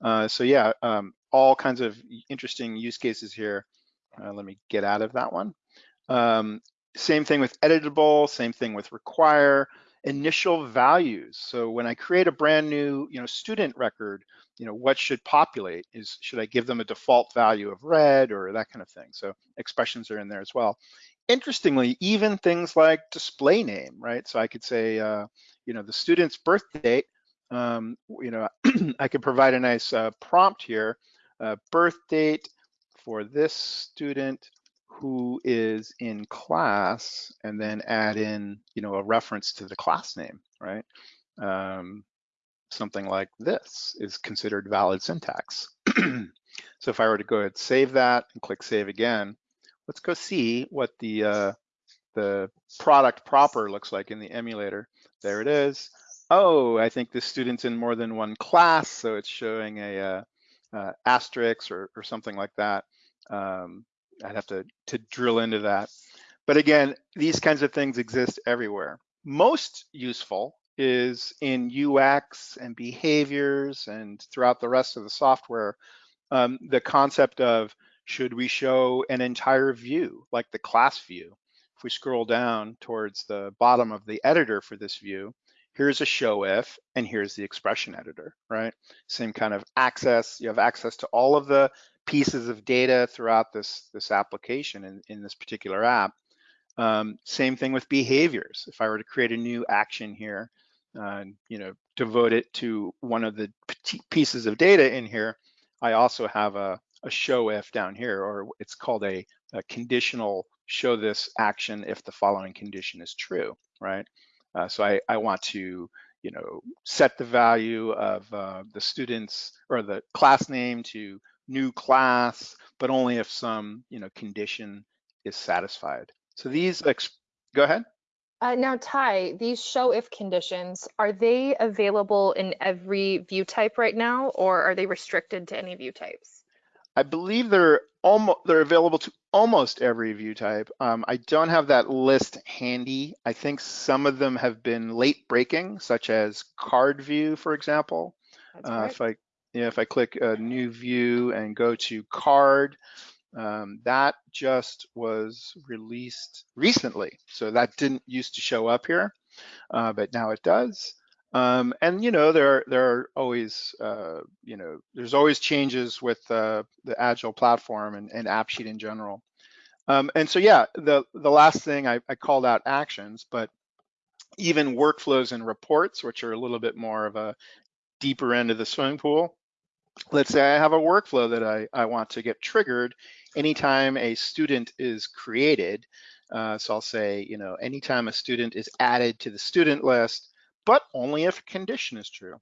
Uh, so yeah, um, all kinds of interesting use cases here. Uh, let me get out of that one. Um, same thing with editable, same thing with require, initial values. So when I create a brand new, you know, student record, you know, what should populate is, should I give them a default value of red or that kind of thing? So expressions are in there as well. Interestingly, even things like display name, right? So I could say, uh, you know, the student's birth date, um, you know, [CLEARS THROAT] I could provide a nice uh, prompt here, uh, birth date for this student who is in class and then add in, you know, a reference to the class name, right? Um, something like this is considered valid syntax. [CLEARS THROAT] so if I were to go ahead and save that and click save again, let's go see what the uh, the product proper looks like in the emulator. There it is. Oh, I think this student's in more than one class, so it's showing a uh, uh, asterisk or, or something like that. Um, I'd have to, to drill into that. But again, these kinds of things exist everywhere. Most useful is in UX and behaviors and throughout the rest of the software, um, the concept of should we show an entire view, like the class view? If we scroll down towards the bottom of the editor for this view, here's a show if, and here's the expression editor, right? Same kind of access. You have access to all of the pieces of data throughout this, this application in, in this particular app. Um, same thing with behaviors. If I were to create a new action here, uh, you know, devote it to one of the pieces of data in here, I also have a, a show if down here, or it's called a, a, conditional show this action if the following condition is true, right? Uh, so I, I want to, you know, set the value of uh, the students or the class name to new class, but only if some, you know, condition is satisfied. So these, go ahead. Uh, now, Ty, these show if conditions, are they available in every view type right now, or are they restricted to any view types? I believe they're almost they're available to almost every view type. Um, I don't have that list handy. I think some of them have been late breaking, such as card view, for example. Uh, if I yeah, if I click a new view and go to card, um, that just was released recently. So that didn't used to show up here, uh, but now it does. Um, and you know there there are always uh, you know there's always changes with uh, the agile platform and, and AppSheet in general. Um, and so yeah, the the last thing I, I called out actions, but even workflows and reports, which are a little bit more of a deeper end of the swimming pool, let's say I have a workflow that I, I want to get triggered anytime a student is created. Uh, so I'll say, you know, anytime a student is added to the student list, but only if a condition is true.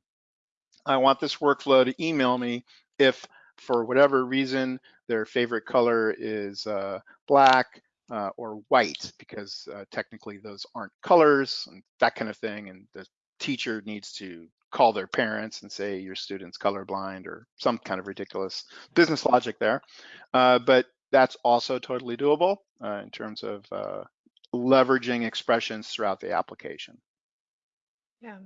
I want this workflow to email me if for whatever reason their favorite color is uh, black uh, or white because uh, technically those aren't colors and that kind of thing and the teacher needs to call their parents and say your student's colorblind or some kind of ridiculous business logic there. Uh, but that's also totally doable uh, in terms of uh, leveraging expressions throughout the application. Yeah.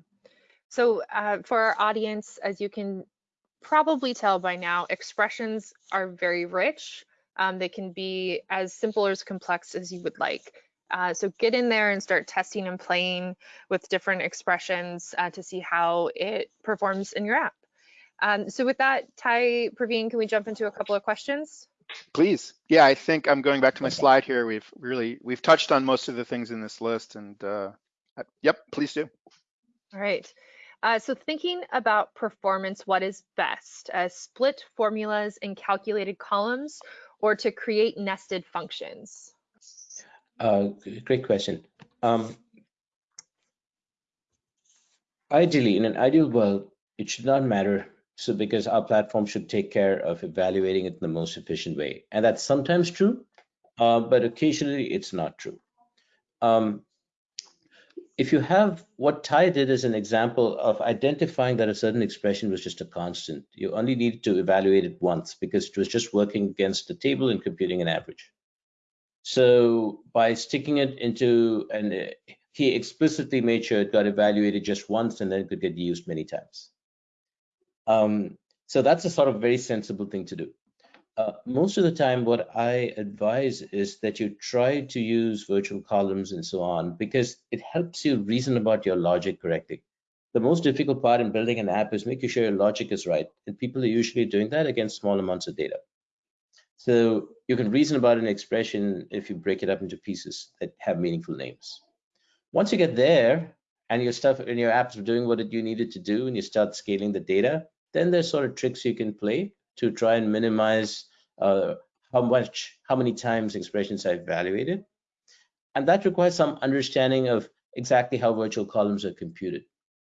So uh, for our audience, as you can probably tell by now, expressions are very rich. Um, they can be as simple or as complex as you would like. Uh, so get in there and start testing and playing with different expressions uh, to see how it performs in your app. Um, so with that, Ty, Praveen, can we jump into a couple of questions? Please. Yeah, I think I'm going back to my slide here. We've really, we've touched on most of the things in this list and uh, yep, please do. All right. Uh, so thinking about performance, what is best? Uh, split formulas and calculated columns or to create nested functions? Uh, great question. Um, ideally, in an ideal world, it should not matter. So because our platform should take care of evaluating it in the most efficient way. And that's sometimes true, uh, but occasionally it's not true. Um, if you have what Ty did as an example of identifying that a certain expression was just a constant, you only need to evaluate it once because it was just working against the table and computing an average. So by sticking it into, and he explicitly made sure it got evaluated just once and then could get used many times. Um, so that's a sort of very sensible thing to do. Uh, most of the time, what I advise is that you try to use virtual columns and so on because it helps you reason about your logic correctly. The most difficult part in building an app is making sure your logic is right. And people are usually doing that against small amounts of data. So you can reason about an expression if you break it up into pieces that have meaningful names. Once you get there and your stuff and your apps are doing what you needed to do and you start scaling the data, then there's sort of tricks you can play to try and minimize uh, how much, how many times expressions are evaluated. And that requires some understanding of exactly how virtual columns are computed.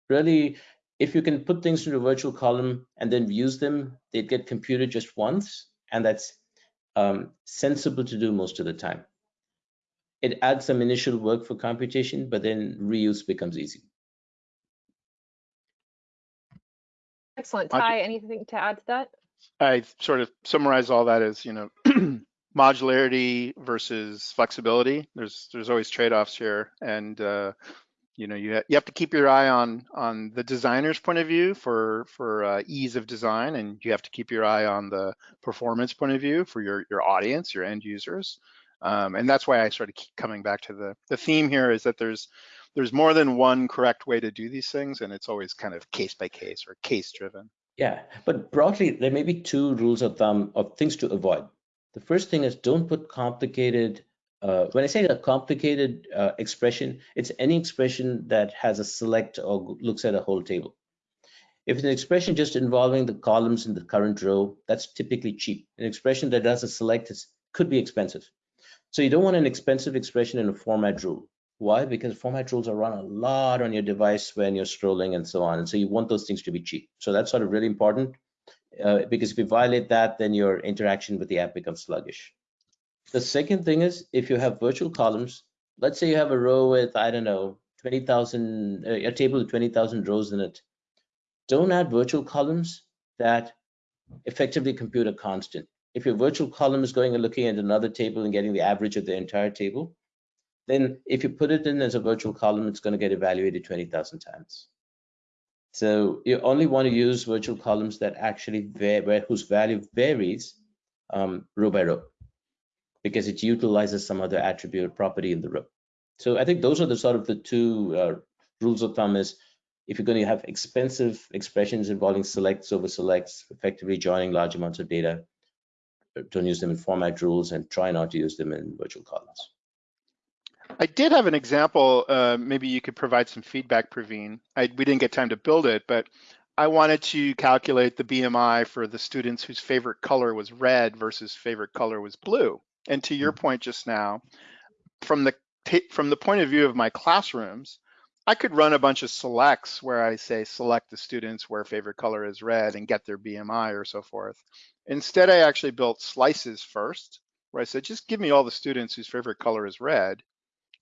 Really, if you can put things into a virtual column and then use them, they get computed just once, and that's um, sensible to do most of the time. It adds some initial work for computation, but then reuse becomes easy. Excellent. Ty, anything to add to that? I sort of summarize all that as, you know, [CLEARS THROAT] modularity versus flexibility. There's there's always trade-offs here, and uh, you know you ha you have to keep your eye on on the designer's point of view for for uh, ease of design, and you have to keep your eye on the performance point of view for your your audience, your end users. Um, and that's why I sort of keep coming back to the the theme here is that there's there's more than one correct way to do these things, and it's always kind of case by case or case driven. Yeah, but broadly, there may be two rules of thumb of things to avoid. The first thing is don't put complicated, uh, when I say a complicated uh, expression, it's any expression that has a select or looks at a whole table. If it's an expression just involving the columns in the current row, that's typically cheap. An expression that does a select is, could be expensive. So you don't want an expensive expression in a format rule. Why? Because format rules are run a lot on your device when you're scrolling and so on. And so you want those things to be cheap. So that's sort of really important uh, because if you violate that, then your interaction with the app becomes sluggish. The second thing is if you have virtual columns, let's say you have a row with, I don't know, 20,000, uh, a table with 20,000 rows in it. Don't add virtual columns that effectively compute a constant. If your virtual column is going and looking at another table and getting the average of the entire table, then if you put it in as a virtual column, it's going to get evaluated 20,000 times. So you only want to use virtual columns that actually whose value varies um, row by row because it utilizes some other attribute property in the row. So I think those are the sort of the two uh, rules of thumb is if you're going to have expensive expressions involving selects over selects, effectively joining large amounts of data, don't use them in format rules and try not to use them in virtual columns. I did have an example. Uh, maybe you could provide some feedback, Praveen. I, we didn't get time to build it, but I wanted to calculate the BMI for the students whose favorite color was red versus favorite color was blue. And to your mm-hmm. point just now, from the from the point of view of my classrooms, I could run a bunch of selects where I say select the students where favorite color is red and get their BMI or so forth. Instead, I actually built slices first, where I said, just give me all the students whose favorite color is red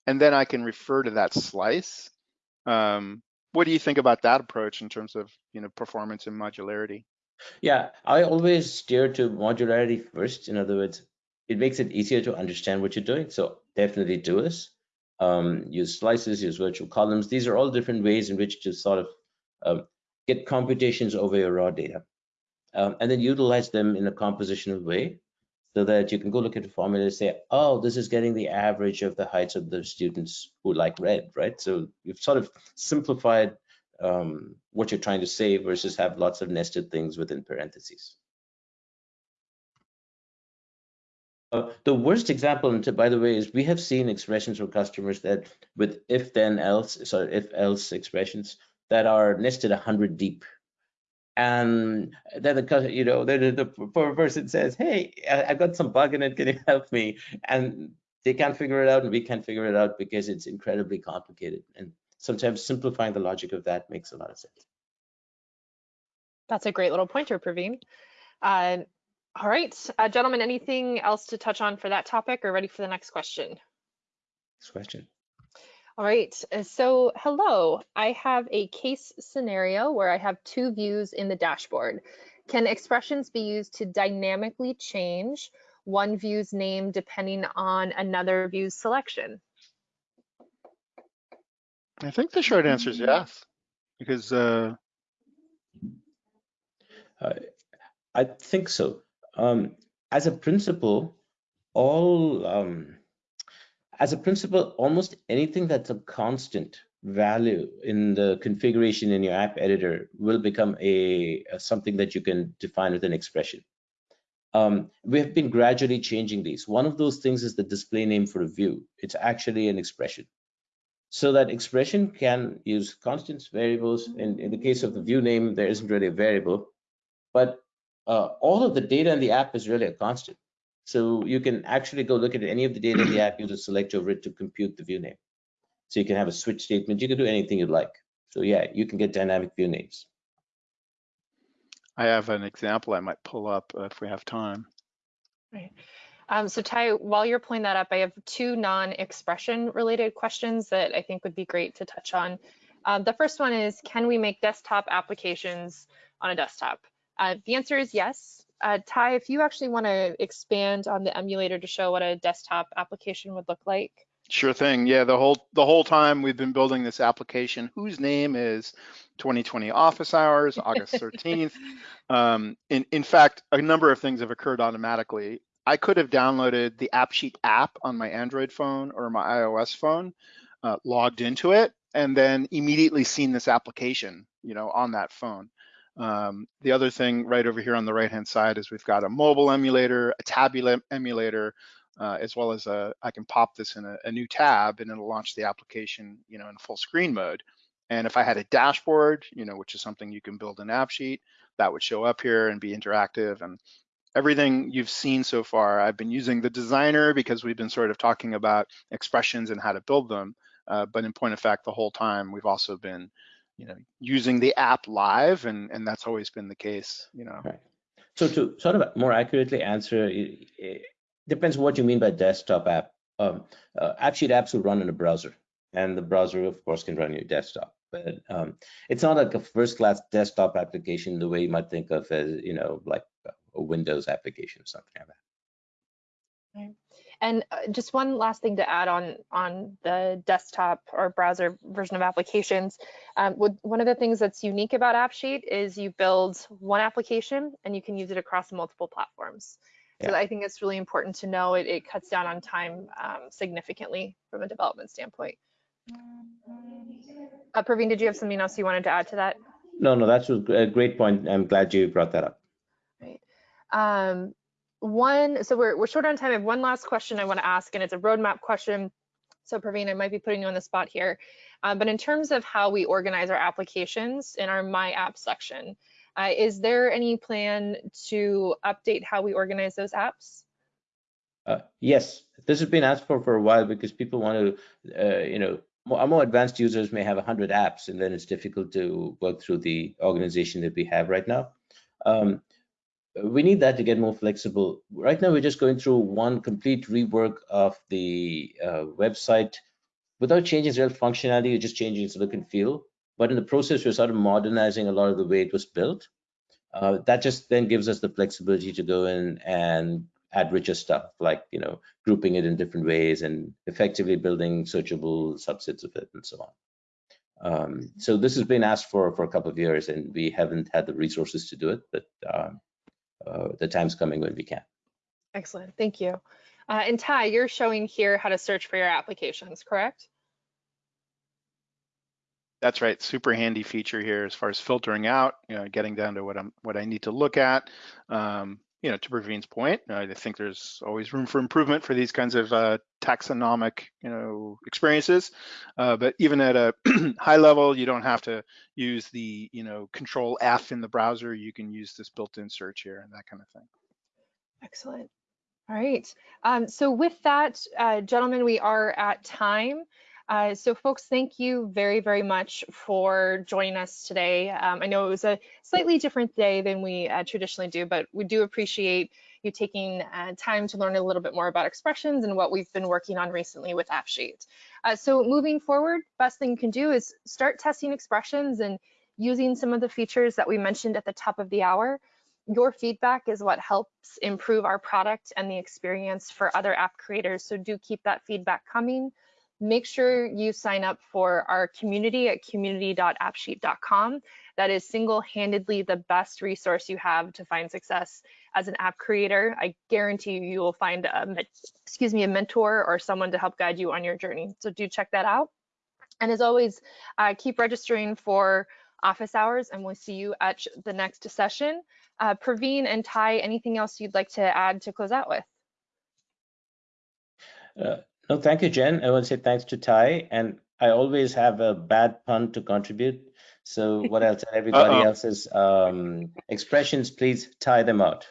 and then I can refer to that slice. Um, what do you think about that approach in terms of you know performance and modularity? Yeah, I always steer to modularity first. In other words, it makes it easier to understand what you're doing. So definitely do this. Um, use slices, use virtual columns. These are all different ways in which to sort of um, get computations over your raw data. Um, and then utilize them in a compositional way so that you can go look at the formula and say, oh, this is getting the average of the heights of the students who like red, right? So you've sort of simplified um, what you're trying to say versus have lots of nested things within parentheses. Uh, the worst example, and by the way, is we have seen expressions from customers that with if then else, sorry, if else expressions, that are nested 100 deep. And then the you know the, the, poor person says, "Hey, I, I got some bug in it. Can you [LAUGHS] help me?" And they can't figure it out, and we can't figure it out because it's incredibly complicated. And sometimes simplifying the logic of that makes a lot of sense. That's a great little pointer, Praveen. Uh, all right, uh, gentlemen, anything else to touch on for that topic or ready for the next question? Next question. All right, uh, so hello, I have a case scenario where I have two views in the dashboard. Can expressions be used to dynamically change one view's name depending on another view's selection? I think the short answer is yes, because uh, Uh, I think so. Um, as a principle, all um, as a principle, almost anything that's a constant value in the configuration in your app editor will become a, a something that you can define with an expression. Um, we have been gradually changing these. One of those things is the display name for a view. It's actually an expression. So that expression can use constants, variables. In, in the case of the view name, there isn't really a variable, but uh, all of the data in the app is really a constant. So you can actually go look at any of the data in the app, you just select over it to compute the view name. So you can have a switch statement, you can do anything you'd like. So yeah, you can get dynamic view names. I have an example I might pull up uh, if we have time. Right. Um, so Ty, while you're pulling that up, I have two non-expression related questions that I think would be great to touch on. Um, the first one is, can we make desktop applications on a desktop? Uh, the answer is yes. Uh, Ty, if you actually want to expand on the emulator to show what a desktop application would look like. Sure thing. Yeah, the whole the whole time we've been building this application, whose name is 2020 office hours, August [LAUGHS] 13th. um, in in fact, a number of things have occurred automatically. I could have downloaded the AppSheet app on my Android phone or my iOS phone, uh, logged into it, and then immediately seen this application, you know, on that phone. Um, the other thing right over here on the right hand side is we've got a mobile emulator, a tablet emulator, uh, as well as a, I can pop this in a, a, new tab and it'll launch the application, you know, in full screen mode. And if I had a dashboard, you know, which is something you can build an AppSheet, that would show up here and be interactive. And everything you've seen so far, I've been using the designer because we've been sort of talking about expressions and how to build them. Uh, but in point of fact, the whole time we've also been you know using the app live and and that's always been the case you know. Right. So to sort of more accurately answer it, it depends what you mean by desktop app. Um, uh, AppSheet apps will run in a browser and the browser of course can run your desktop. But um, it's not like a first class desktop application the way you might think of as you know like a windows application or something like that. Right. And uh, just one last thing to add on on the desktop or browser version of applications. Um, would, one of the things that's unique about AppSheet is you build one application and you can use it across multiple platforms. So I think it's really important to know it, it cuts down on time um, significantly from a development standpoint. Uh, Praveen, did you have something else you wanted to add to that? no no that's a great point i'm glad you brought that up Um, one, so we're, we're short on time. I have one last question I want to ask, and it's a roadmap question. So Praveen, I might be putting you on the spot here. Um, but in terms of how we organize our applications in our My App section, uh, is there any plan to update how we organize those apps? Uh, yes, this has been asked for for a while because people want to, uh, you know, more, more advanced users may have 100 apps and then it's difficult to work through the organization that we have right now. Um, we need that to get more flexible. Right now, we're just going through one complete rework of the uh, website without changing its real functionality, you're just changing its look and feel. But in the process, we're sort of modernizing a lot of the way it was built. Uh, that just then gives us the flexibility to go in and add richer stuff, like you know, grouping it in different ways and effectively building searchable subsets of it and so on. Um, so this has been asked for for a couple of years, and we haven't had the resources to do it, but um, the time's coming when we can. Excellent, thank you. Uh, and Ty, you're showing here how to search for your applications, correct? That's right. Super handy feature here as far as filtering out, you know, getting down to what I'm what I need to look at. Um, you know, to Praveen's point, I think there's always room for improvement for these kinds of uh, taxonomic, you know, experiences. Uh, but even at a [CLEARS THROAT] high level, you don't have to use the, you know, Control F in the browser. You can use this built-in search here and that kind of thing. Excellent. All right. Um, so with that, uh, gentlemen, we are at time. Uh, so folks, thank you very, very much for joining us today. Um, I know it was a slightly different day than we uh, traditionally do, but we do appreciate you taking uh, time to learn a little bit more about expressions and what we've been working on recently with AppSheet. Uh, so moving forward, best thing you can do is start testing expressions and using some of the features that we mentioned at the top of the hour your feedback is what helps improve our product and the experience for other app creators. So do keep that feedback coming. Make sure you sign up for our community at community.appsheet.com. That is single-handedly the best resource you have to find success as an app creator. I guarantee you, you will find a, excuse me, a mentor or someone to help guide you on your journey. So do check that out. And as always, uh, keep registering for office hours and we'll see you at the next session. Uh, Praveen and Ty, anything else you'd like to add to close out with? Uh, no, thank you, Jen. I want to say thanks to Ty, and I always have a bad pun to contribute. So what I'll everybody Uh-oh. else is um, expressions, please tie them out.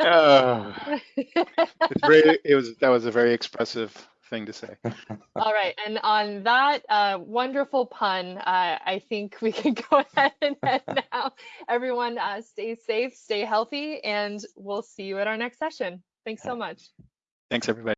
Oh, [LAUGHS] it's very, it was, that was a very expressive thing to say. [LAUGHS] All right, and on that uh, wonderful pun, uh, I think we can [LAUGHS] go ahead and head now. Everyone, uh, stay safe, stay healthy, and we'll see you at our next session. Thanks so much. Thanks, everybody.